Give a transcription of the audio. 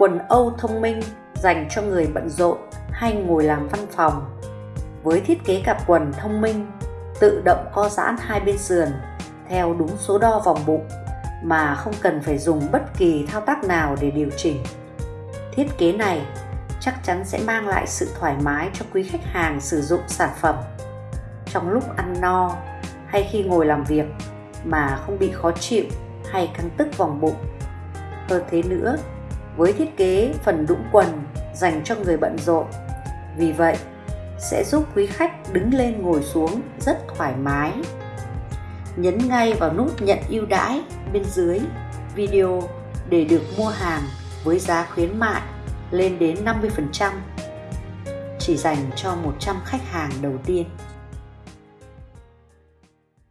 Quần Âu thông minh dành cho người bận rộn hay ngồi làm văn phòng. Với thiết kế cặp quần thông minh, tự động co giãn hai bên sườn theo đúng số đo vòng bụng mà không cần phải dùng bất kỳ thao tác nào để điều chỉnh. Thiết kế này chắc chắn sẽ mang lại sự thoải mái cho quý khách hàng sử dụng sản phẩm trong lúc ăn no hay khi ngồi làm việc mà không bị khó chịu hay căng tức vòng bụng. Hơn thế nữa, với thiết kế phần đũng quần dành cho người bận rộn, vì vậy sẽ giúp quý khách đứng lên ngồi xuống rất thoải mái. Nhấn ngay vào nút nhận ưu đãi bên dưới video để được mua hàng với giá khuyến mại lên đến 50% chỉ dành cho 100 khách hàng đầu tiên.